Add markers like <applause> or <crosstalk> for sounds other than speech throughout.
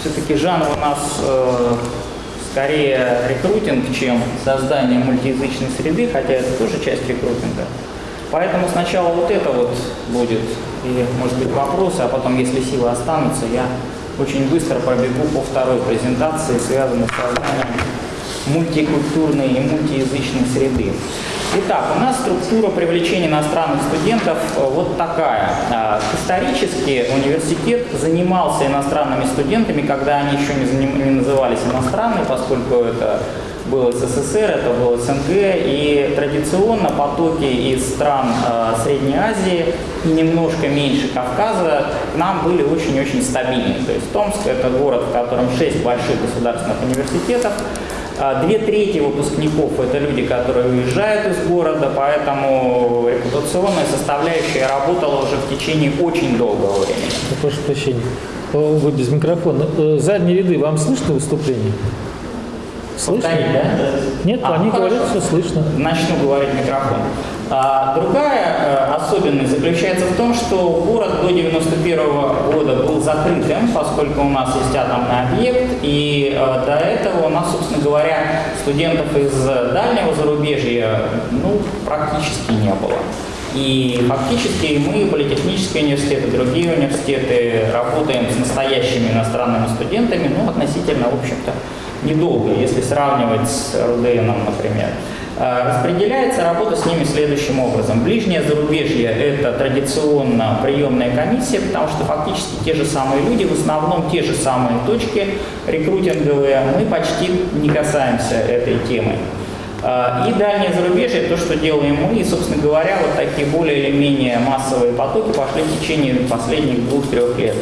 Все-таки жанр у нас э, скорее рекрутинг, чем создание мультиязычной среды, хотя это тоже часть рекрутинга. Поэтому сначала вот это вот будет, и может быть вопросы, а потом, если силы останутся, я очень быстро пробегу по второй презентации, связанной с созданием мультикультурной и мультиязычной среды. Итак, у нас структура привлечения иностранных студентов э, вот такая. А, исторически университет занимался иностранными студентами, когда они еще не, назывались иностранными, поскольку это был СССР, это был СНГ, и традиционно потоки из стран э, Средней Азии и немножко меньше Кавказа к нам были очень-очень стабильны. То есть Томск – это город, в котором шесть больших государственных университетов, две трети выпускников – это люди, которые уезжают из города, поэтому репутационная составляющая работала уже в течение очень долгого времени. Прошу прощения. Вы без микрофона. Э, задние ряды, вам слышно выступление? Слышно? Повторить, да? Нет, а, они говорят, что слышно. Начну говорить микрофон. А, другая особенность заключается в том, что город до 91 -го года был закрытым, поскольку у нас есть атомный объект, и э, до этого у нас, собственно говоря, студентов из дальнего зарубежья ну, практически не было. И фактически мы, политехнические университеты, другие университеты, работаем с настоящими иностранными студентами, ну, относительно, в общем-то, недолго, если сравнивать с РУДНом, например. А, распределяется работа с ними следующим образом. Ближнее зарубежье – это традиционно приемная комиссия, потому что фактически те же самые люди, в основном те же самые точки рекрутинговые, мы почти не касаемся этой темы. А, и дальнее зарубежье, то, что делаем мы, и, собственно говоря, вот такие более или менее массовые потоки пошли в течение последних двух-трех лет.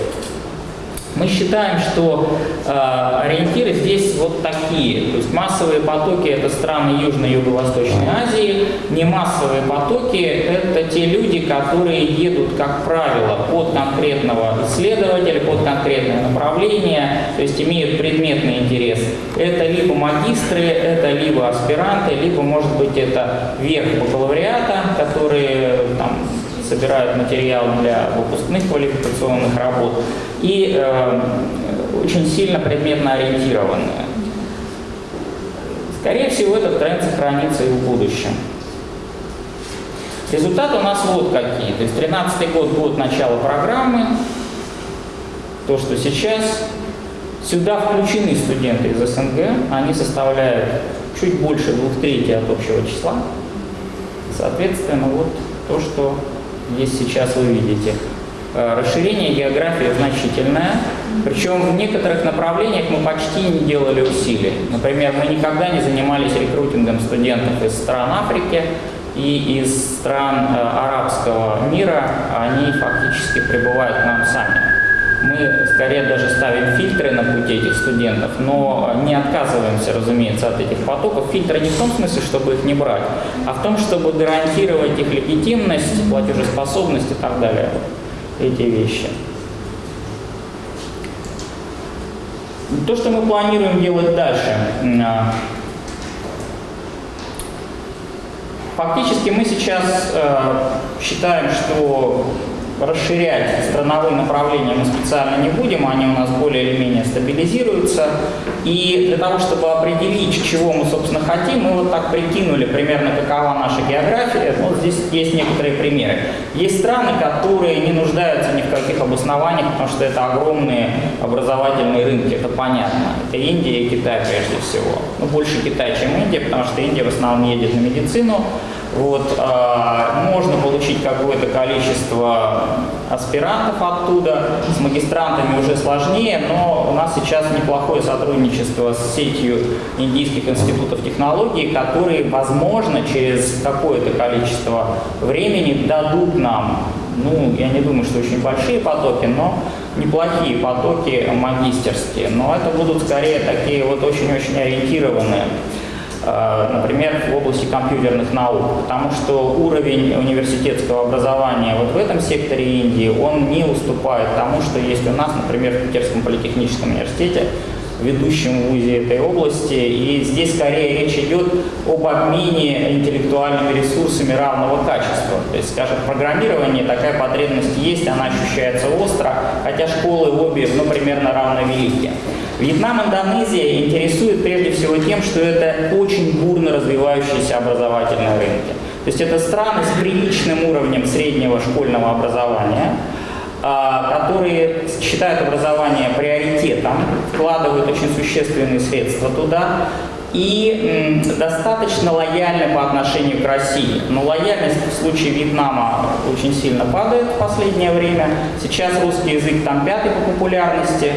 Мы считаем, что э, ориентиры здесь вот такие. То есть массовые потоки – это страны Южной и Юго-Восточной Азии. Не массовые потоки – это те люди, которые едут, как правило, под конкретного исследователя, под конкретное направление, то есть имеют предметный интерес. Это либо магистры, это либо аспиранты, либо, может быть, это верх бакалавриата, которые собирают материал для выпускных квалификационных работ и э, очень сильно предметно ориентированные. Скорее всего, этот тренд сохранится и в будущем. Результаты у нас вот какие. То есть 13 год, год начала программы. То, что сейчас. Сюда включены студенты из СНГ. Они составляют чуть больше двух трети от общего числа. Соответственно, вот то, что есть сейчас вы видите. Э, расширение географии значительное, причем в некоторых направлениях мы почти не делали усилий. Например, мы никогда не занимались рекрутингом студентов из стран Африки и из стран э, арабского мира, они фактически прибывают к нам сами. Мы скорее даже ставим фильтры на пути этих студентов, но не отказываемся, разумеется, от этих потоков. Фильтры не в том смысле, чтобы их не брать, а в том, чтобы гарантировать их легитимность, платежеспособность и так далее эти вещи. То, что мы планируем делать дальше. А, фактически мы сейчас э, считаем, что расширять страновые направления мы специально не будем, они у нас более или менее стабилизируются. И для того, чтобы определить, чего мы, собственно, хотим, мы вот так прикинули примерно, какова наша география. Вот здесь есть некоторые примеры. Есть страны, которые не нуждаются ни в каких обоснованиях, потому что это огромные образовательные рынки, это понятно. Это Индия и Китай прежде всего. Ну, больше Китай, чем Индия, потому что Индия в основном едет на медицину, вот, э, можно получить какое-то количество аспирантов оттуда, с магистрантами уже сложнее, но у нас сейчас неплохое сотрудничество с сетью индийских институтов технологий, которые, возможно, через какое-то количество времени дадут нам, ну, я не думаю, что очень большие потоки, но неплохие потоки магистерские, но это будут скорее такие вот очень-очень ориентированные например, в области компьютерных наук, потому что уровень университетского образования вот в этом секторе Индии, он не уступает тому, что есть у нас, например, в Питерском политехническом университете, ведущем вузе этой области. И здесь скорее речь идет об обмене интеллектуальными ресурсами равного качества. То есть, скажем, в программировании такая потребность есть, она ощущается остро, хотя школы обе, ну, примерно равновелики. Вьетнам, Индонезия интересует прежде всего тем, что это очень бурно развивающиеся образовательные рынки. То есть это страны с приличным уровнем среднего школьного образования, которые считают образование приоритетом, вкладывают очень существенные средства туда и достаточно лояльны по отношению к России. Но лояльность в случае Вьетнама очень сильно падает в последнее время. Сейчас русский язык там пятый по популярности.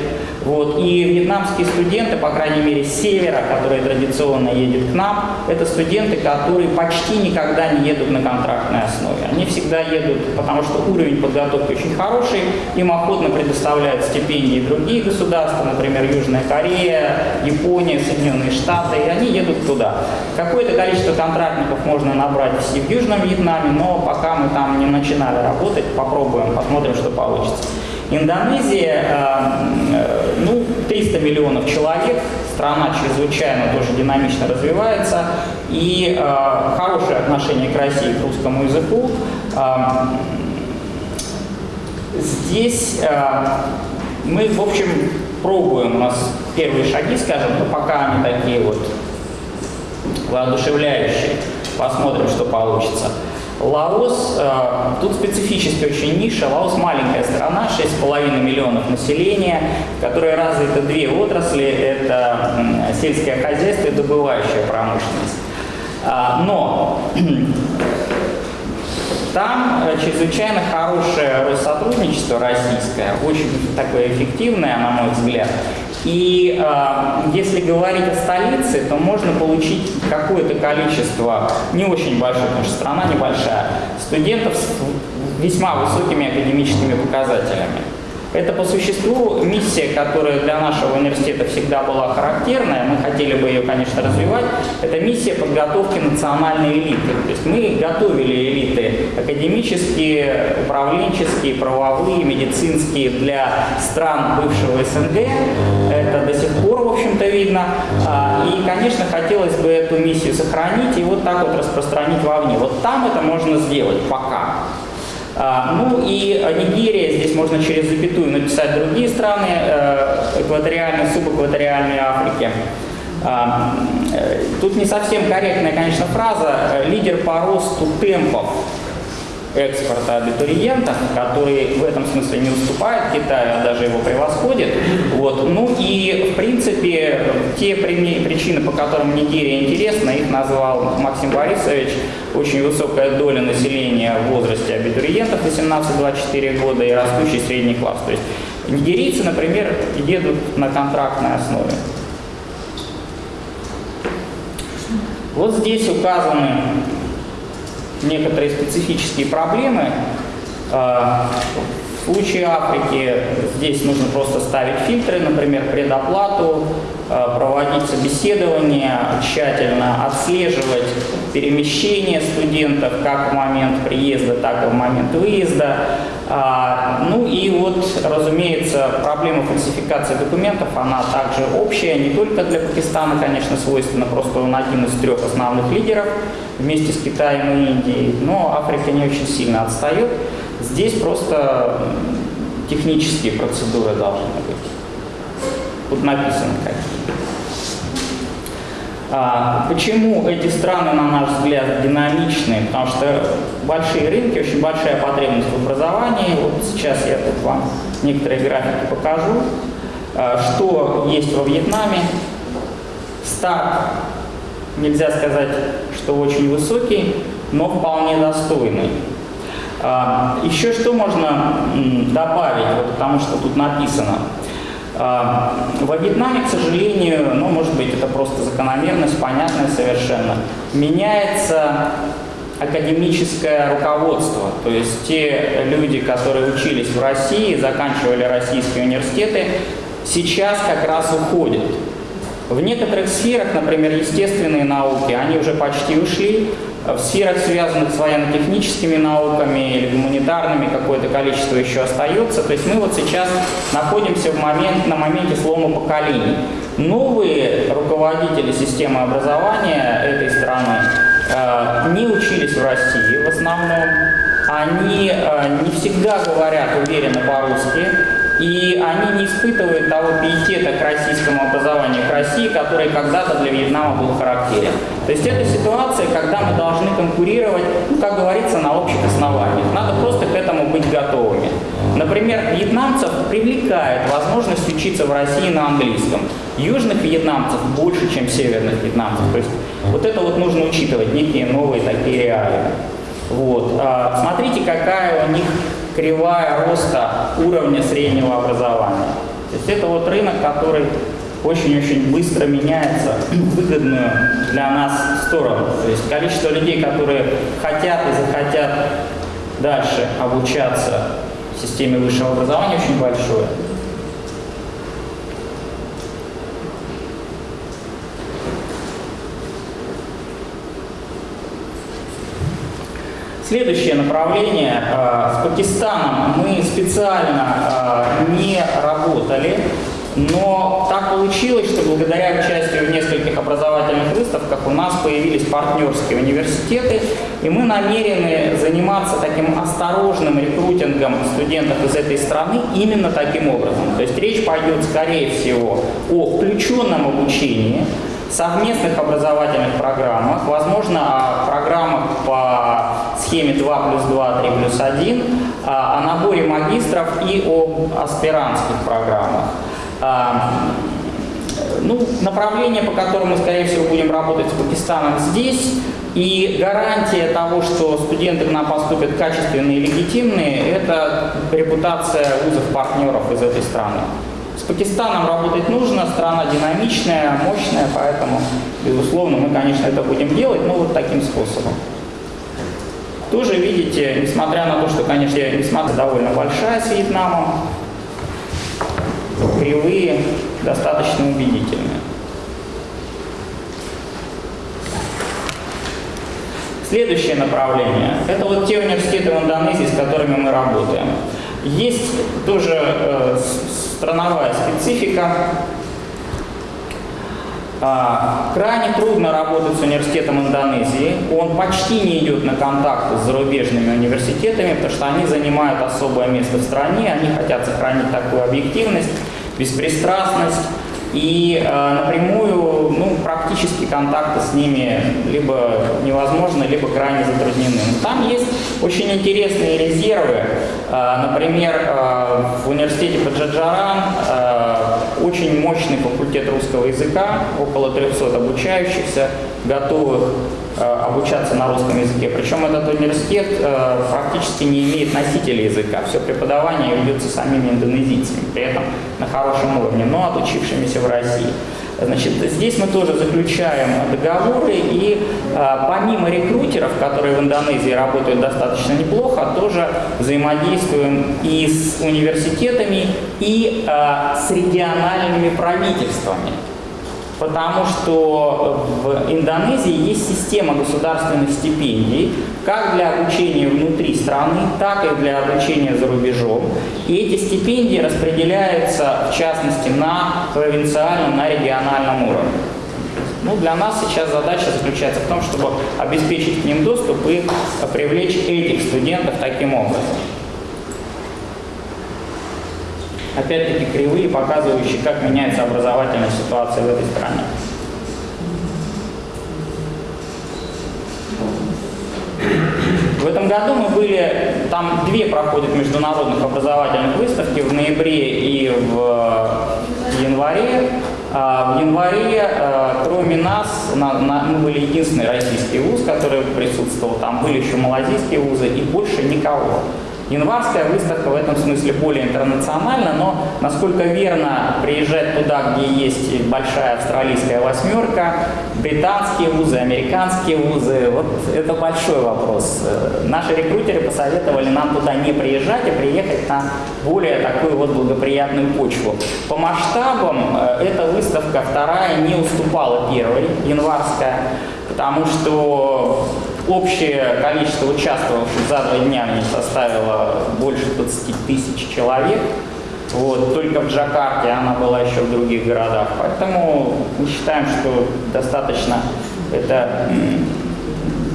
Вот. И вьетнамские студенты, по крайней мере, с севера, которые традиционно едут к нам, это студенты, которые почти никогда не едут на контрактной основе. Они всегда едут, потому что уровень подготовки очень хороший, им охотно предоставляют стипендии другие государства, например, Южная Корея, Япония, Соединенные Штаты, и они едут туда. Какое-то количество контрактников можно набрать и в Южном Вьетнаме, но пока мы там не начинали работать, попробуем, посмотрим, что получится. Индонезия, э, ну, 300 миллионов человек, страна чрезвычайно тоже динамично развивается, и э, хорошее отношение к России, к русскому языку. Э, здесь мы, в общем, пробуем, у нас первые шаги, скажем, но пока они такие вот воодушевляющие. Посмотрим, что получится. Лаос, э, тут специфически очень ниша. Лаос маленькая страна, 6,5 миллионов населения, в которой развиты две отрасли. Это сельское хозяйство и добывающая промышленность. А, но <clears throat> там э, чрезвычайно хорошее сотрудничество российское, очень такое эффективное, на мой взгляд. И э, если говорить о столице, то можно получить какое-то количество, не очень большое, потому что страна небольшая, студентов с весьма высокими академическими показателями. Это по существу миссия, которая для нашего университета всегда была характерная, мы хотели бы ее, конечно, развивать, это миссия подготовки национальной элиты. То есть мы готовили элиты академические, управленческие, правовые, медицинские для стран бывшего СНГ. Это до сих пор, в общем-то, видно. А, и, конечно, хотелось бы эту миссию сохранить и вот так вот распространить вовне. Вот там это можно сделать пока. А, ну и Нигерия, здесь можно через запятую написать другие страны э, экваториальной, субэкваториальной Африки. А, э, тут не совсем корректная, конечно, фраза. Лидер по росту темпов экспорта абитуриентов, который в этом смысле не уступает Китаю, а даже его превосходит. Вот. Ну и, в принципе, те причины, по которым Нигерия интересна, их назвал Максим Борисович. Очень высокая доля населения в возрасте абитуриентов 18-24 года и растущий средний класс. То есть нигерийцы, например, едут на контрактной основе. Вот здесь указаны некоторые специфические проблемы. А, в случае Африки здесь нужно просто ставить фильтры, например, предоплату, а, проводить собеседование, тщательно отслеживать перемещение студентов как в момент приезда, так и в момент выезда. А, ну и вот, разумеется, проблема фальсификации документов, она также общая, не только для Пакистана, конечно, свойственна, просто он один из трех основных лидеров вместе с Китаем и Индией, но Африка не очень сильно отстает. Здесь просто технические процедуры должны быть. Тут написано какие. А, почему эти страны, на наш взгляд, динамичные? Потому что большие рынки, очень большая потребность в образовании. Вот сейчас я тут вам некоторые графики покажу. А, что есть во Вьетнаме? Старт, нельзя сказать, что очень высокий, но вполне достойный. А, еще что можно добавить, вот потому что тут написано – во Вьетнаме, к сожалению, ну, может быть, это просто закономерность, понятная совершенно, меняется академическое руководство. То есть те люди, которые учились в России, заканчивали российские университеты, сейчас как раз уходят. В некоторых сферах, например, естественные науки, они уже почти ушли, В сферах, связанных с военно-техническими науками или гуманитарными, какое-то количество еще остается. То есть мы вот сейчас находимся в момент, на моменте слома поколений. Новые руководители системы образования этой страны э, не учились в России в основном. Они э, не всегда говорят уверенно по-русски и они не испытывают того пиетета к российскому образованию, к России, который когда-то для Вьетнама был характерен. То есть это ситуация, когда мы должны конкурировать, ну, как говорится, на общих основаниях. Надо просто к этому быть готовыми. Например, вьетнамцев привлекает возможность учиться в России на английском. Южных вьетнамцев больше, чем северных вьетнамцев. То есть вот это вот нужно учитывать, некие новые такие реалии. Вот. А, смотрите, какая у них кривая роста уровня среднего образования. То есть это вот рынок, который очень-очень быстро меняется в выгодную для нас сторону. То есть количество людей, которые хотят и захотят дальше обучаться в системе высшего образования, очень большое. Следующее направление. Э, с Пакистаном мы специально э, не работали, но так получилось, что благодаря участию в нескольких образовательных выставках у нас появились партнерские университеты, и мы намерены заниматься таким осторожным рекрутингом студентов из этой страны именно таким образом. То есть речь пойдет, скорее всего, о включенном обучении, совместных образовательных программах, возможно, о программах по схеме 2 плюс 2, 3 плюс 1, о наборе магистров и о аспирантских программах. А, ну, направление, по которому мы, скорее всего, будем работать с Пакистаном здесь, и гарантия того, что студенты к нам поступят качественные и легитимные, это репутация вузов-партнеров из этой страны. С Пакистаном работать нужно, страна динамичная, мощная, поэтому, безусловно, мы, конечно, это будем делать, но вот таким способом. Тоже видите, несмотря на то, что, конечно, несмотря довольно большая с Вьетнамом, кривые достаточно убедительные. Следующее направление – это вот те университеты в Индонезии, с которыми мы работаем. Есть тоже э, страновая специфика. А, крайне трудно работать с университетом Индонезии. Он почти не идет на контакты с зарубежными университетами, потому что они занимают особое место в стране, они хотят сохранить такую объективность, беспристрастность. И э, напрямую ну, практически контакты с ними либо невозможны, либо крайне затруднены. Но там есть очень интересные резервы. Э, например, э, в университете Паджаджаран э, очень мощный факультет русского языка, около 300 обучающихся, готовых э, обучаться на русском языке. Причем этот университет э, практически не имеет носителя языка. Все преподавание ведется самими индонезийцами, при этом на хорошем уровне, но отучившимися в России. Значит, здесь мы тоже заключаем договоры и э, помимо рекрутеров, которые в Индонезии работают достаточно неплохо, тоже взаимодействуем и с университетами, и э, с региональными правительствами потому что в Индонезии есть система государственных стипендий, как для обучения внутри страны, так и для обучения за рубежом. И эти стипендии распределяются, в частности, на провинциальном, на региональном уровне. Ну, для нас сейчас задача заключается в том, чтобы обеспечить к ним доступ и привлечь этих студентов таким образом. Опять-таки кривые, показывающие, как меняется образовательная ситуация в этой стране. В этом году мы были, там две проходят международных образовательных выставки в ноябре и в январе. А в январе, а, кроме нас, мы были единственный российский вуз, который присутствовал, там были еще малазийские вузы и больше никого. Январская выставка в этом смысле более интернациональна, но насколько верно приезжать туда, где есть большая австралийская восьмерка, британские вузы, американские вузы, вот это большой вопрос. Наши рекрутеры посоветовали нам туда не приезжать, а приехать на более такую вот благоприятную почву. По масштабам э, эта выставка вторая не уступала первой, январская, потому что общее количество участвовавших за два дня не составило больше 20 тысяч человек. Вот, только в Джакарте она была еще в других городах. Поэтому мы считаем, что достаточно это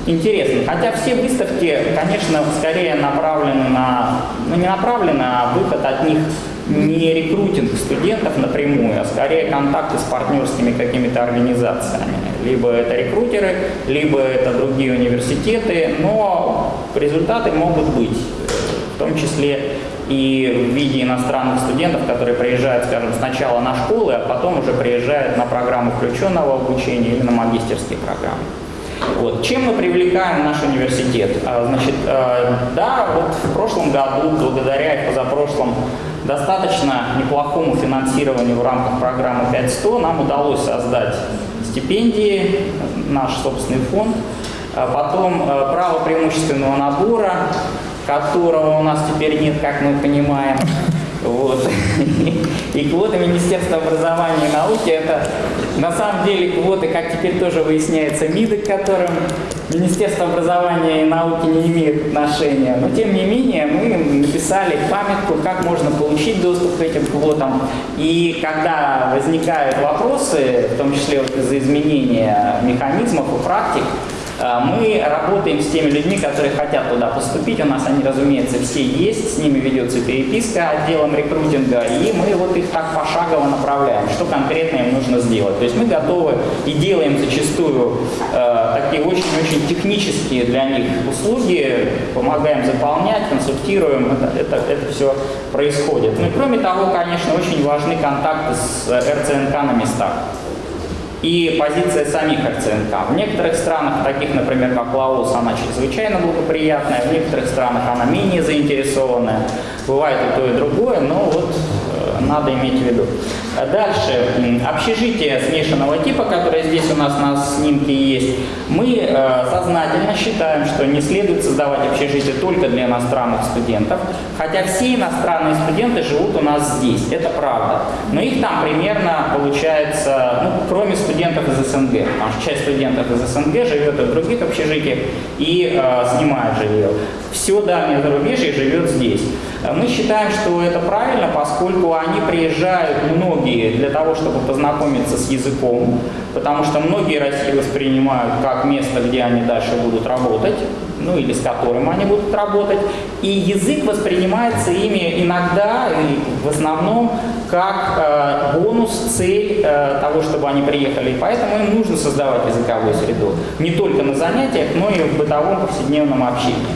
интересно. Хотя все выставки, конечно, скорее направлены на, ну не направлены, а выход от них не рекрутинг студентов напрямую, а скорее контакты с партнерскими какими-то организациями. Либо это рекрутеры, либо это другие университеты, но результаты могут быть, в том числе и в виде иностранных студентов, которые приезжают, скажем, сначала на школы, а потом уже приезжают на программу включенного обучения или на магистерские программы. Вот. Чем мы привлекаем наш университет? А, значит, э, да, вот в прошлом году, благодаря и позапрошлом достаточно неплохому финансированию в рамках программы 5100 нам удалось создать стипендии, наш собственный фонд, а потом э, право преимущественного набора, которого у нас теперь нет, как мы понимаем. <laughs> Вот. И квоты Министерства образования и науки – это на самом деле квоты, как теперь тоже выясняется, МИДы, к которым Министерство образования и науки не имеет отношения. Но тем не менее мы написали памятку, как можно получить доступ к этим квотам. И когда возникают вопросы, в том числе вот из-за изменения механизмов и практик, мы работаем с теми людьми, которые хотят туда поступить. У нас они, разумеется, все есть, с ними ведется переписка отделом рекрутинга, и мы вот их так пошагово направляем, что конкретно им нужно сделать. То есть мы готовы и делаем зачастую э, такие очень-очень технические для них услуги, помогаем заполнять, консультируем, это, это, это все происходит. Ну и кроме того, конечно, очень важны контакты с РЦНК на местах и позиция самих РЦНК. В некоторых странах, таких, например, как Лаос, она чрезвычайно благоприятная, в некоторых странах она менее заинтересованная. Бывает и то, и другое, но вот надо иметь в виду. Дальше, общежитие смешанного типа, которое здесь у нас на снимке есть, мы э, сознательно считаем, что не следует создавать общежитие только для иностранных студентов, хотя все иностранные студенты живут у нас здесь, это правда. Но их там примерно получается, ну, кроме студентов из СНГ, потому что часть студентов из СНГ живет в других общежитиях и э, снимает жилье. Все дальнее зарубежье живет здесь. Мы считаем, что это правильно, поскольку они приезжают многие для того, чтобы познакомиться с языком, потому что многие Россию воспринимают как место, где они дальше будут работать, ну или с которым они будут работать. И язык воспринимается ими иногда и в основном как э, бонус, цель э, того, чтобы они приехали. И поэтому им нужно создавать языковую среду. Не только на занятиях, но и в бытовом повседневном общении.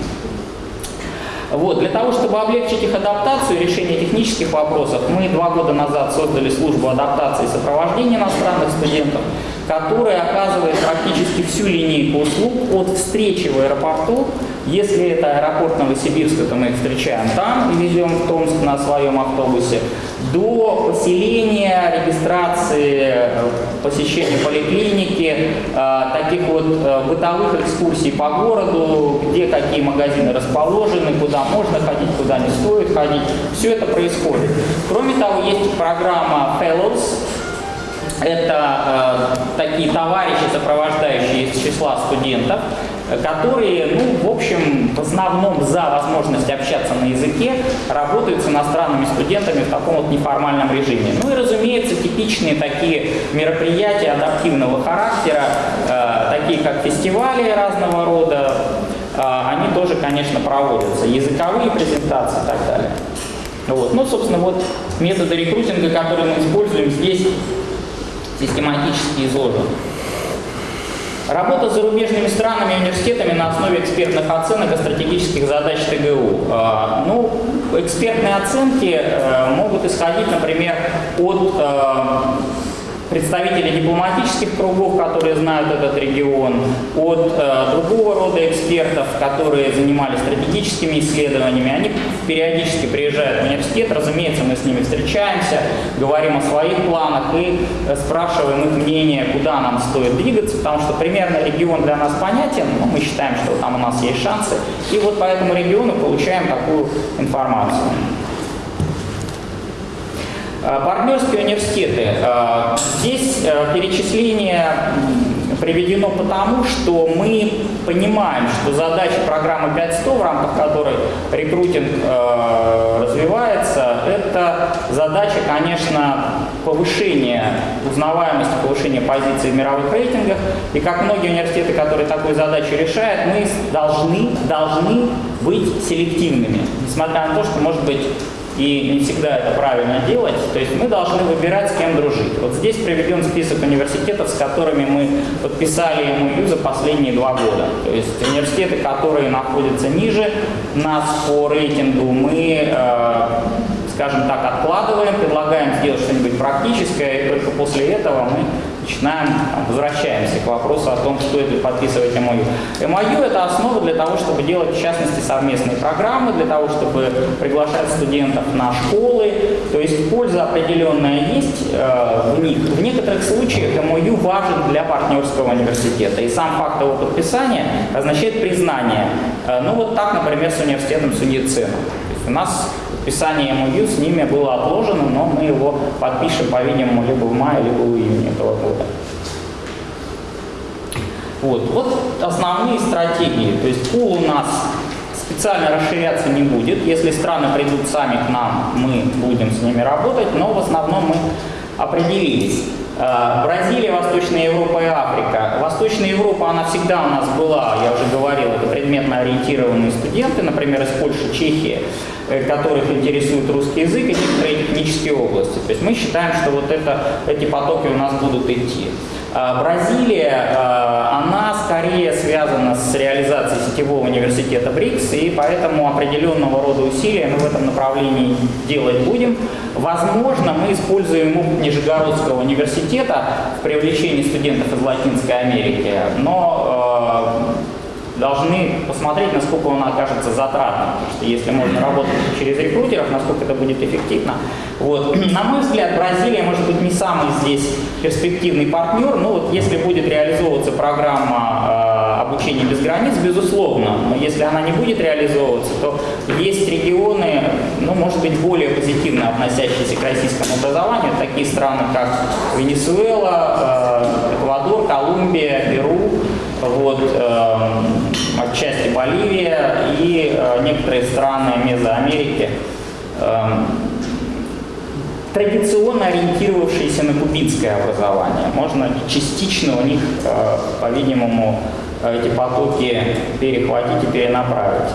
Вот. Для того, чтобы облегчить их адаптацию и решение технических вопросов, мы два года назад создали службу адаптации и сопровождения иностранных студентов, которая оказывает практически всю линейку услуг от встречи в аэропорту, если это аэропорт Новосибирска, то мы их встречаем там и везем в Томск на своем автобусе, до поселения, регистрации, посещения поликлиники, э, таких вот э, бытовых экскурсий по городу, где какие магазины расположены, куда можно ходить, куда не стоит ходить. Все это происходит. Кроме того, есть программа Fellows, это э, такие товарищи, сопровождающие из числа студентов, которые, ну, в общем, в основном за возможность общаться на языке, работают с иностранными студентами в таком вот неформальном режиме. Ну и, разумеется, типичные такие мероприятия адаптивного характера, э, такие как фестивали разного рода, э, они тоже, конечно, проводятся, языковые презентации и так далее. Вот. Ну, собственно, вот методы рекрутинга, которые мы используем здесь, систематически изложены. Работа с зарубежными странами и университетами на основе экспертных оценок и стратегических задач ТГУ. А, ну, экспертные оценки э, могут исходить, например, от представителей дипломатических кругов, которые знают этот регион, от э, другого рода экспертов, которые занимались стратегическими исследованиями. Они периодически приезжают в университет, разумеется, мы с ними встречаемся, говорим о своих планах и э, спрашиваем их мнение, куда нам стоит двигаться, потому что примерно регион для нас понятен, но мы считаем, что там у нас есть шансы, и вот по этому региону получаем такую информацию. Э, партнерские университеты. Э, здесь э, перечисление приведено потому, что мы понимаем, что задача программы 5100, в рамках которой рекрутинг развивается, это задача, конечно, повышения узнаваемости, повышения позиции в мировых рейтингах. И как многие университеты, которые такую задачу решают, мы должны, должны быть селективными, несмотря на то, что, может быть, и не всегда это правильно делать. То есть мы должны выбирать, с кем дружить. Вот здесь приведен список университетов, с которыми мы подписали МОЮ за последние два года. То есть университеты, которые находятся ниже нас по рейтингу, мы э, скажем так, откладываем, предлагаем сделать что-нибудь практическое, и только после этого мы начинаем, возвращаемся к вопросу о том, стоит ли подписывать МОЮ. МОЮ – это основа для того, чтобы делать, в частности, совместные программы, для того, чтобы приглашать студентов на школы. То есть польза определенная есть э, в них. В некоторых случаях МОЮ важен для партнерского университета. И сам факт его подписания означает признание. Э, ну вот так, например, с университетом Сундицина. У нас подписание МОЮ с ними было отложено, но мы его подпишем, по-видимому, либо в мае, либо в июне этого года. Вот, вот основные стратегии. То есть пул у нас специально расширяться не будет. Если страны придут сами к нам, мы будем с ними работать, но в основном мы определились. Э, Бразилия, Восточная Европа и Африка. Восточная Европа, она всегда у нас была, я уже говорил, это предметно ориентированные студенты, например, из Польши, Чехии. Э, которых интересует русский язык и некоторые технические области. То есть мы считаем, что вот это, эти потоки у нас будут идти. А, Бразилия, а, она скорее связана с реализацией сетевого университета БРИКС, и поэтому определенного рода усилия мы в этом направлении делать будем. Возможно, мы используем опыт Нижегородского университета в привлечении студентов из Латинской Америки, но а, должны посмотреть, насколько он окажется затратным. Потому что если можно работать через рекрутеров, насколько это будет эффективно. Вот. <clears throat> На мой взгляд, Бразилия может быть не самый здесь перспективный партнер, но вот если будет реализовываться программа э, обучения без границ, безусловно, но если она не будет реализовываться, то есть регионы, ну, может быть, более позитивно относящиеся к российскому образованию, такие страны, как Венесуэла, э, Эквадор, Колумбия, Перу, вот, э, отчасти Боливия и э, некоторые страны Мезоамерики, э, традиционно ориентировавшиеся на кубинское образование. Можно частично у них, э, по-видимому, эти потоки перехватить и перенаправить.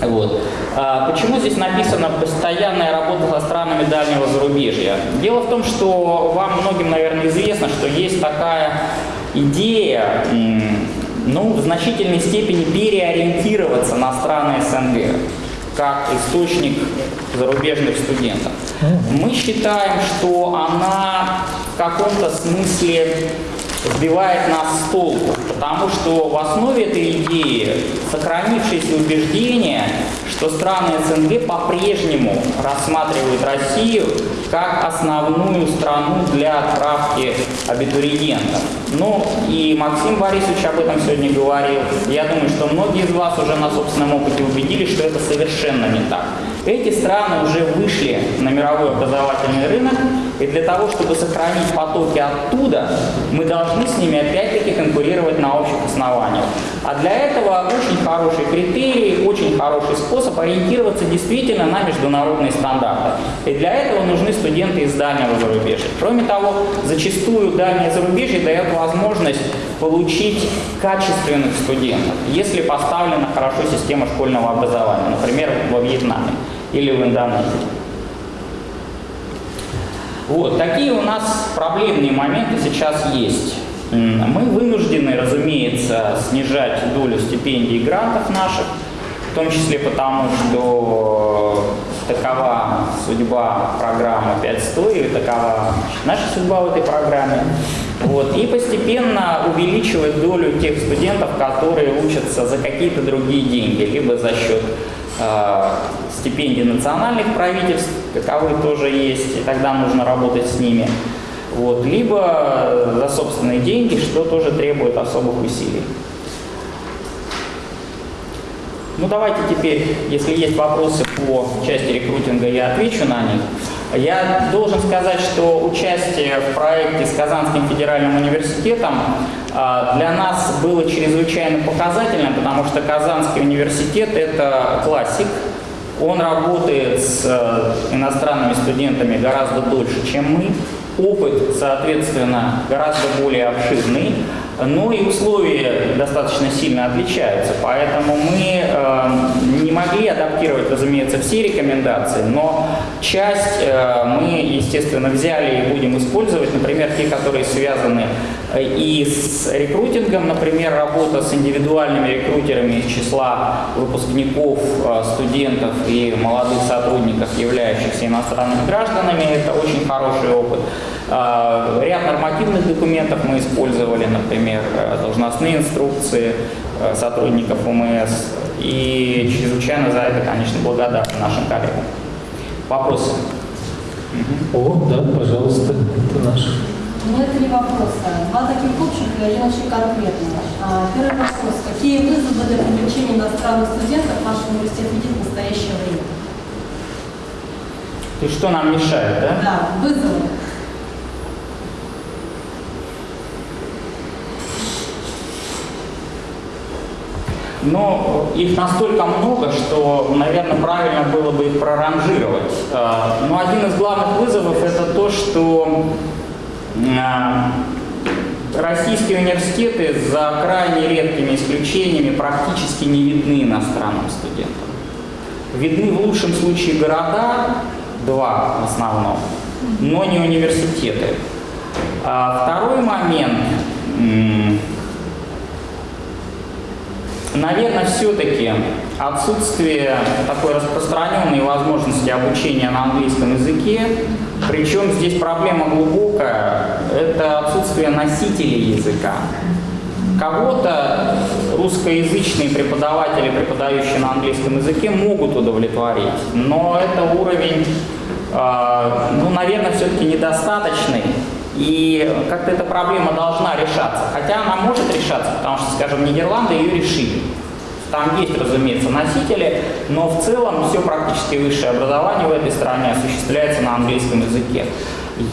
Вот. А почему здесь написано «постоянная работа со странами дальнего зарубежья»? Дело в том, что вам многим, наверное, известно, что есть такая идея ну, в значительной степени переориентироваться на страны СНГ как источник зарубежных студентов. Мы считаем, что она в каком-то смысле сбивает нас с толку, потому что в основе этой идеи сохранившееся убеждение, что страны СНГ по-прежнему рассматривают Россию как основную страну для отправки абитуриентов. Ну и Максим Борисович об этом сегодня говорил. Я думаю, что многие из вас уже на собственном опыте убедились, что это совершенно не так. Эти страны уже вышли на мировой образовательный рынок, и для того, чтобы сохранить потоки оттуда, мы должны с ними опять-таки конкурировать на общих основаниях. А для этого очень хороший критерий, очень хороший способ ориентироваться действительно на международные стандарты. И для этого нужны студенты из дальнего зарубежья. Кроме того, зачастую дальнее зарубежье дает возможность получить качественных студентов, если поставлена хорошо система школьного образования, например, во Вьетнаме или в Индонезии. Вот, такие у нас проблемные моменты сейчас есть. Мы вынуждены, разумеется, снижать долю стипендий и грантов наших, в том числе потому, что такова судьба программы 500 и такова наша судьба в этой программе. Вот. И постепенно увеличивать долю тех студентов, которые учатся за какие-то другие деньги, либо за счет э, стипендий национальных правительств, каковы тоже есть, и тогда нужно работать с ними. Вот. Либо за собственные деньги, что тоже требует особых усилий. Ну давайте теперь, если есть вопросы по части рекрутинга, я отвечу на них. Я должен сказать, что участие в проекте с Казанским федеральным университетом а, для нас было чрезвычайно показательным, потому что Казанский университет – это классик, он работает с э, иностранными студентами гораздо дольше, чем мы. Опыт, соответственно, гораздо более обширный. Но и условия достаточно сильно отличаются, поэтому мы э, не могли адаптировать, разумеется, все рекомендации, но часть э, мы, естественно, взяли и будем использовать, например, те, которые связаны э, и с рекрутингом, например, работа с индивидуальными рекрутерами из числа выпускников, э, студентов и молодых сотрудников, являющихся иностранными гражданами, это очень хороший опыт. Э, ряд нормативных документов мы использовали, например, э, должностные инструкции э, сотрудников УМС. И чрезвычайно за это, конечно, благодарны нашим коллегам. Вопросы? О, да, пожалуйста, это наш. Ну, это не вопрос. а Два таких общих и один очень конкретный. А, Первый вопрос. Какие вызовы для привлечения иностранных студентов ваш университет видит в настоящее время? То есть что нам мешает, да? Да, вызовы. Но их настолько много, что, наверное, правильно было бы их проранжировать. А, Но один из главных вызовов это то, что а, российские университеты за крайне редкими исключениями практически не видны иностранным студентам. Видны в лучшем случае города, два в основном, но не университеты. А Второй момент. Наверное, все-таки отсутствие такой распространенной возможности обучения на английском языке, причем здесь проблема глубокая, это отсутствие носителей языка. Кого-то русскоязычные преподаватели, преподающие на английском языке, могут удовлетворить, но это уровень, ну, наверное, все-таки недостаточный. И как-то эта проблема должна решаться. Хотя она может решаться, потому что, скажем, Нидерланды ее решили. Там есть, разумеется, носители, но в целом все практически высшее образование в этой стране осуществляется на английском языке.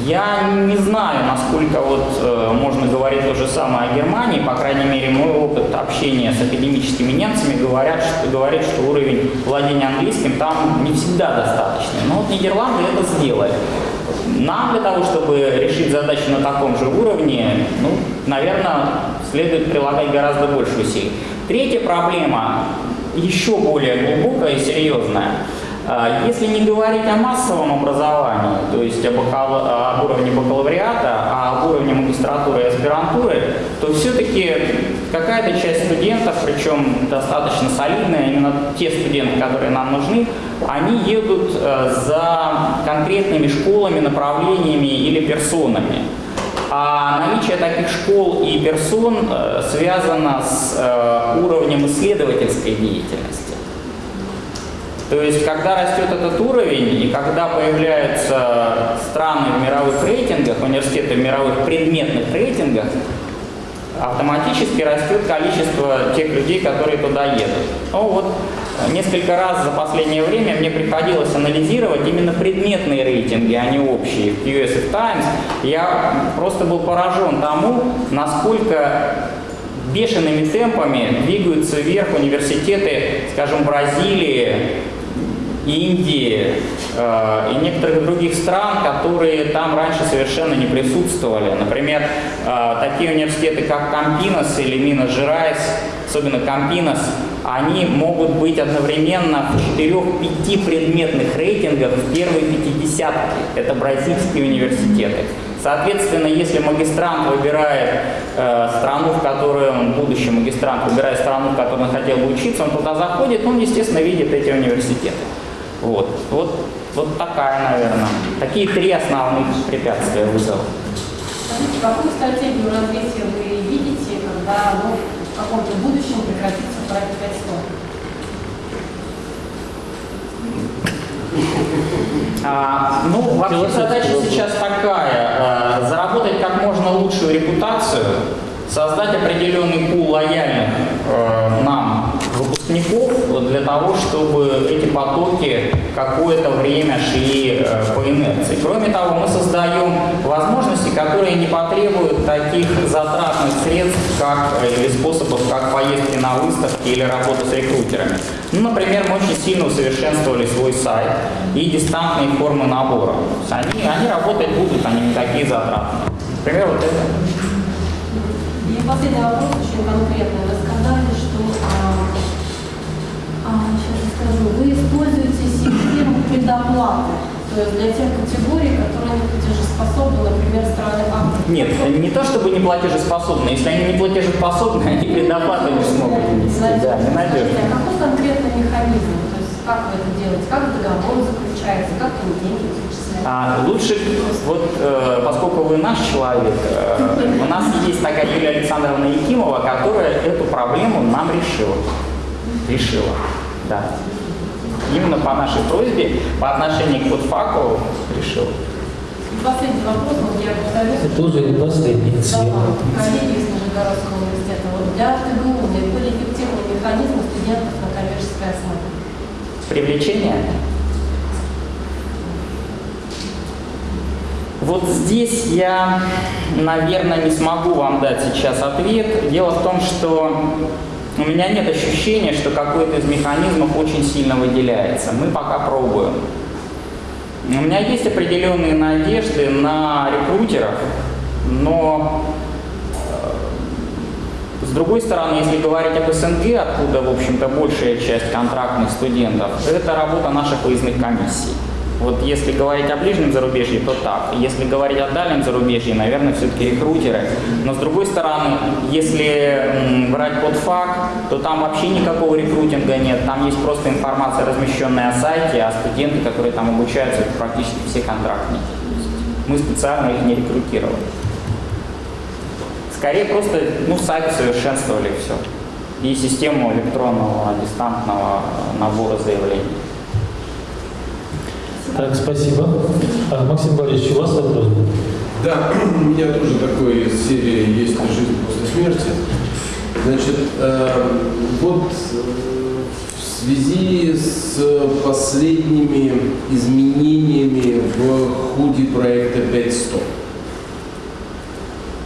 Я не знаю, насколько вот э, можно говорить то же самое о Германии, по крайней мере, мой опыт общения с академическими немцами говорят, что, говорит, что уровень владения английским там не всегда достаточный. Но вот Нидерланды это сделали. Нам для того, чтобы решить задачу на таком же уровне, ну, наверное, следует прилагать гораздо больше усилий. Третья проблема еще более глубокая и серьезная. А, Если не говорить о массовом образовании, то есть о, бакал- об уровне бакалавриата, а об уровне магистратуры и аспирантуры, то все-таки какая-то часть студентов, причем достаточно солидная, именно те студенты, которые нам нужны, они едут э, за конкретными школами, направлениями или персонами. А наличие таких школ и персон э, связано с э, уровнем исследовательской деятельности. То есть, когда растет этот уровень и когда появляются страны в мировых рейтингах, университеты в мировых предметных рейтингах, автоматически растет количество тех людей, которые туда едут. Ну вот, несколько раз за последнее время мне приходилось анализировать именно предметные рейтинги, а не общие. В USF Times я просто был поражен тому, насколько бешеными темпами двигаются вверх университеты, скажем, Бразилии, Индии э, и некоторых других стран, которые там раньше совершенно не присутствовали. Например, э, такие университеты, как Кампинас или Минас Жерайс, особенно Кампинас, они могут быть одновременно в 4-5 предметных рейтингах в первой пятидесятке. Это бразильские университеты. Соответственно, если магистрант выбирает э, страну, в которой он, будущий магистрант, выбирает страну, в которой он хотел бы учиться, он туда заходит, он, естественно, видит эти университеты. Вот, вот, вот такая, наверное, такие три основных препятствия вызова. Скажите, какую стратегию развития вы видите, когда ну, в каком-то будущем прекратится проект 500? А, ну, вообще задача сейчас такая, э, заработать как можно лучшую репутацию, создать определенный пул лояльных э, нам выпускников, для того, чтобы эти потоки какое-то время шли э, по инерции. Кроме того, мы создаем возможности, которые не потребуют таких затратных средств, как, э, или способов, как поездки на выставки или работа с рекрутерами. Ну, например, мы очень сильно усовершенствовали свой сайт и дистантные формы набора. Они, они работать будут, они не такие затратные. Например, вот это. И последний вопрос очень конкретный. Вы скажу, вы используете систему предоплаты. То есть для тех категорий, которые не платежеспособны, например, страны Африки. Нет, не то чтобы не платежеспособны. Если они не платежеспособны, они предоплату не смогут внести. Да, ненадежно. А какой конкретный механизм? То есть как вы это делаете? Как договор заключается? Как вы деньги зачисляете? А, лучше, вот э, поскольку вы наш человек, э, у нас есть такая Юлия Александровна Якимова, которая эту проблему нам решила. Решила, да. Именно по нашей просьбе, по отношению к подфаку решила. И последний вопрос, вот я повторюсь. Это уже не последний Да, коллеги из Нижегородского университета. Вот для ТГУ наиболее эффективный механизм студентов на коммерческой основе. Привлечение. Вот здесь я, наверное, не смогу вам дать сейчас ответ. Дело в том, что у меня нет ощущения, что какой-то из механизмов очень сильно выделяется. Мы пока пробуем. У меня есть определенные надежды на рекрутеров, но э, с другой стороны, если говорить об СНГ, откуда, в общем-то, большая часть контрактных студентов, это работа наших выездных комиссий. Вот если говорить о ближнем зарубежье, то так. Если говорить о дальнем зарубежье, наверное, все-таки рекрутеры. Но с другой стороны, если брать под факт, то там вообще никакого рекрутинга нет. Там есть просто информация, размещенная на сайте, а студенты, которые там обучаются, это практически все контрактники. Мы специально их не рекрутировали. Скорее просто ну, сайт совершенствовали все. И систему электронного дистантного набора заявлений. Так, спасибо. А, Максим Борисович, у вас вопрос? Да, <clears throat> у меня тоже такой из серии «Есть жизнь после смерти?». Значит, э, вот э, в связи с последними изменениями в ходе проекта 500,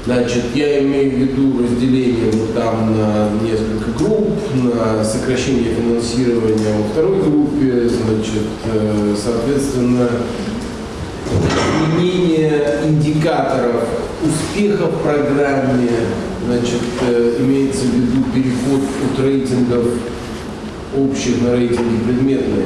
Значит, я имею в виду разделение вот там на несколько групп, на сокращение финансирования во второй группе, значит, э, соответственно, изменение индикаторов успеха в программе, значит, э, имеется в виду переход от рейтингов общих на рейтинги предметные.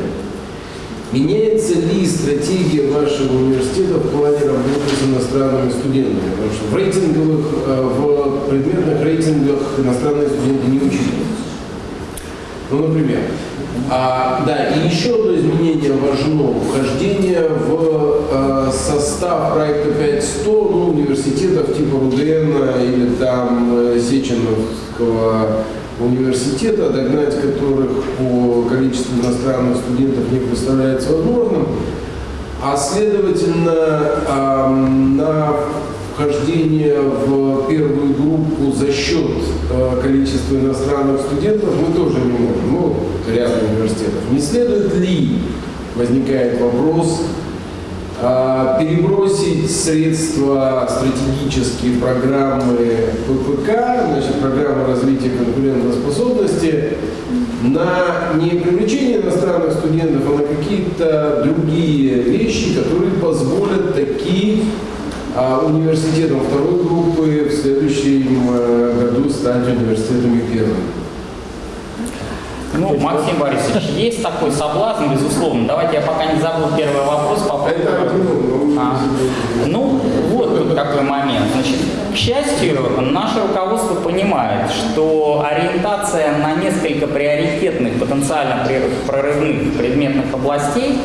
Меняется ли стратегия вашего университета в плане работы с иностранными студентами? Потому что в рейтинговых, э, в предметных рейтингах иностранные студенты не учитываются. Ну, например. А, да, и еще одно изменение важно. Вхождение в э, состав проекта 5100 ну, университетов типа РУДН или там э, Сеченовского университета, догнать которых по количеству иностранных студентов не представляется возможным. А следовательно, ам, на вхождение в первую группу за счет э, количества иностранных студентов мы тоже не можем. Ну, ряд университетов. Не следует ли, возникает вопрос, а, перебросить средства стратегические программы ППК, значит, программы развития конкурентоспособности, на не привлечение иностранных студентов, а на какие-то другие вещи, которые позволят такие а, университетам второй группы в следующем э, году стать университетами первой. Ну, Максим Борисович, есть такой соблазн, безусловно. Давайте я пока не забыл первый вопрос по поводу... А, Ну, вот тут какой момент. Значит, к счастью, наше руководство понимает, что ориентация на несколько приоритетных, потенциально прорывных предметных областей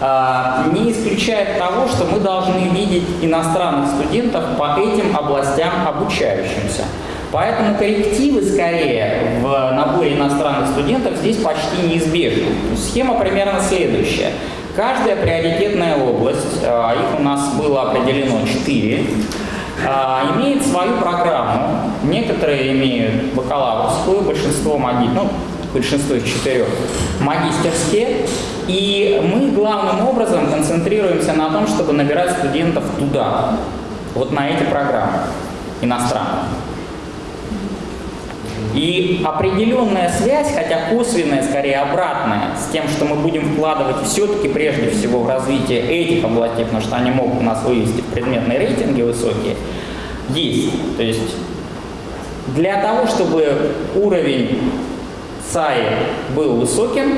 не исключает того, что мы должны видеть иностранных студентов по этим областям обучающимся. Поэтому коррективы скорее в наборе иностранных студентов здесь почти неизбежны. Схема примерно следующая. Каждая приоритетная область, а, их у нас было определено 4, имеет свою программу. Некоторые имеют бакалаврскую, большинство маги, ну, большинство из четырех, магистерские. И мы главным образом концентрируемся на том, чтобы набирать студентов туда, вот на эти программы иностранные. И определенная связь, хотя косвенная, скорее обратная, с тем, что мы будем вкладывать все-таки прежде всего в развитие этих областей, потому что они могут нас вывести предметные рейтинги высокие, есть. То есть для того, чтобы уровень ЦАИ был высоким,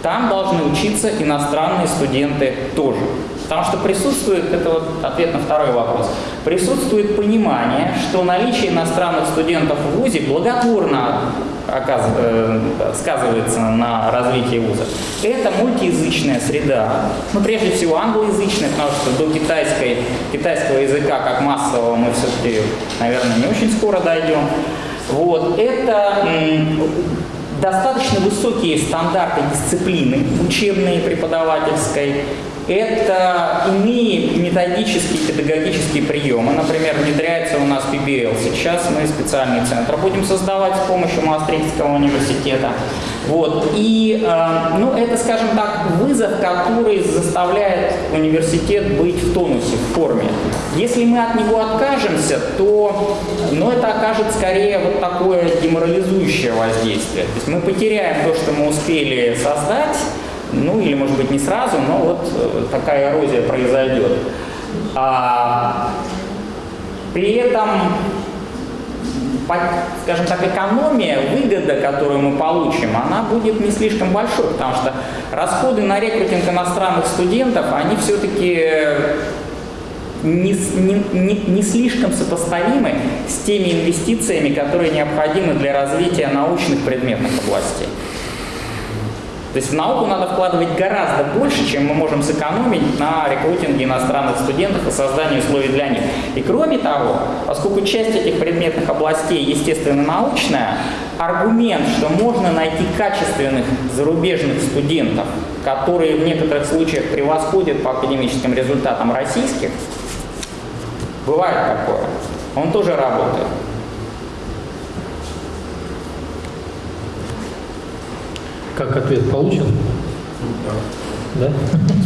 там должны учиться иностранные студенты тоже. Потому что присутствует, это вот ответ на второй вопрос, присутствует понимание, что наличие иностранных студентов в ВУЗе благотворно э, сказывается на развитии вуза. Это мультиязычная среда, ну прежде всего англоязычная, потому что до китайской, китайского языка как массового мы все-таки, наверное, не очень скоро дойдем. Вот. Это достаточно высокие стандарты дисциплины учебной и преподавательской, это иные методические, педагогические приемы. Например, внедряется у нас PBL. Сейчас мы специальный центр будем создавать с помощью Маастрихтского университета. Вот. И э, ну, это, скажем так, вызов, который заставляет университет быть в тонусе, в форме. Если мы от него откажемся, то ну, это окажет скорее вот такое деморализующее воздействие. То есть мы потеряем то, что мы успели создать, ну или может быть не сразу, но вот э, такая эрозия произойдет. А, при этом, скажем так, экономия, выгода, которую мы получим, она будет не слишком большой, потому что расходы на рекрутинг иностранных студентов, они все-таки не, не, не, не слишком сопоставимы с теми инвестициями, которые необходимы для развития научных предметных областей. То есть в науку надо вкладывать гораздо больше, чем мы можем сэкономить на рекрутинге иностранных студентов и создании условий для них. И кроме того, поскольку часть этих предметных областей естественно научная, аргумент, что можно найти качественных зарубежных студентов, которые в некоторых случаях превосходят по академическим результатам российских, бывает такое, он тоже работает. Как ответ получен? Да?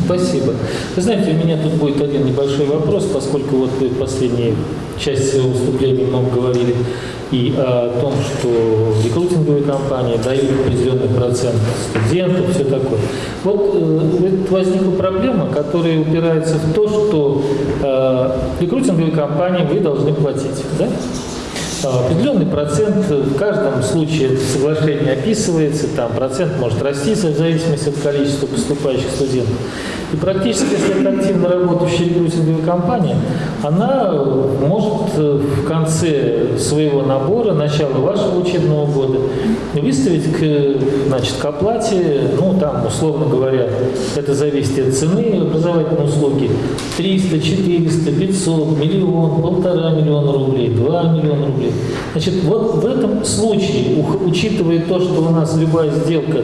Спасибо. Вы знаете, у меня тут будет один небольшой вопрос, поскольку вот вы последней части своего выступления много говорили и о том, что рекрутинговые компании дают определенный процент студентов, все такое. Вот э, возникла проблема, которая упирается в то, что э, рекрутинговые компании вы должны платить. Да? Определенный процент, в каждом случае это соглашение описывается, там процент может расти в зависимости от количества поступающих студентов. И практически, если это активно работающая рекрутинговая компания, она может в конце своего набора, начала вашего учебного года, выставить к, значит, к оплате, ну там, условно говоря, это зависит от цены образовательной услуги, 300, 400, 500, миллион, полтора миллиона рублей, 2 миллиона рублей. Значит, вот в этом случае, учитывая то, что у нас любая сделка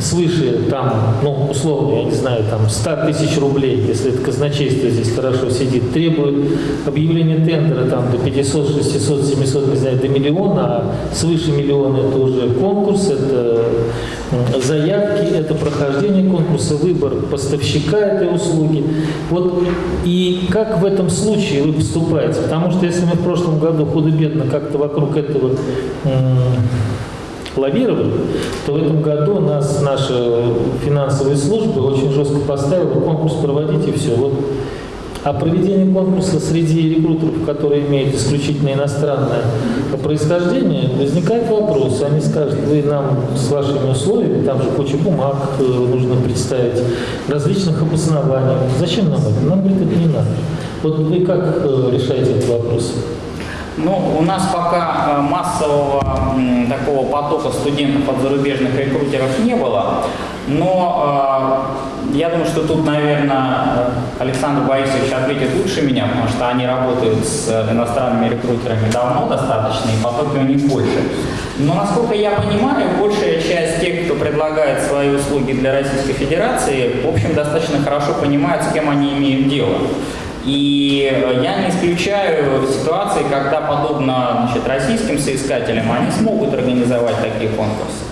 свыше, там, ну, условно, я не знаю, там, 100 тысяч рублей, если это казначейство здесь хорошо сидит, требует объявления тендера там до 500, 600, 700, не знаю, до миллиона, а свыше миллиона это уже конкурс, это заявки, это прохождение конкурса, выбор поставщика этой услуги. Вот и как в этом случае вы поступаете? Потому что если мы в прошлом году худо-бедно как-то вокруг этого лавировали, то в этом году нас наша финансовая служба очень жестко поставила конкурс проводить и все. Вот а проведение конкурса среди рекрутеров, которые имеют исключительно иностранное происхождение, возникает вопрос. Они скажут, вы нам с вашими условиями, там же куча бумаг э, нужно представить, различных обоснований. Зачем нам это? Нам, говорит, это не надо. Вот вы как э, решаете этот вопрос? Ну, у нас пока э, массового такого потока студентов от зарубежных рекрутеров не было, но э, я думаю, что тут, наверное, Александр Борисович ответит лучше меня, потому что они работают с иностранными рекрутерами давно достаточно, и потоки у них больше. Но, насколько я понимаю, большая часть тех, кто предлагает свои услуги для Российской Федерации, в общем, достаточно хорошо понимают, с кем они имеют дело. И я не исключаю ситуации, когда, подобно значит, российским соискателям, они смогут организовать такие конкурсы.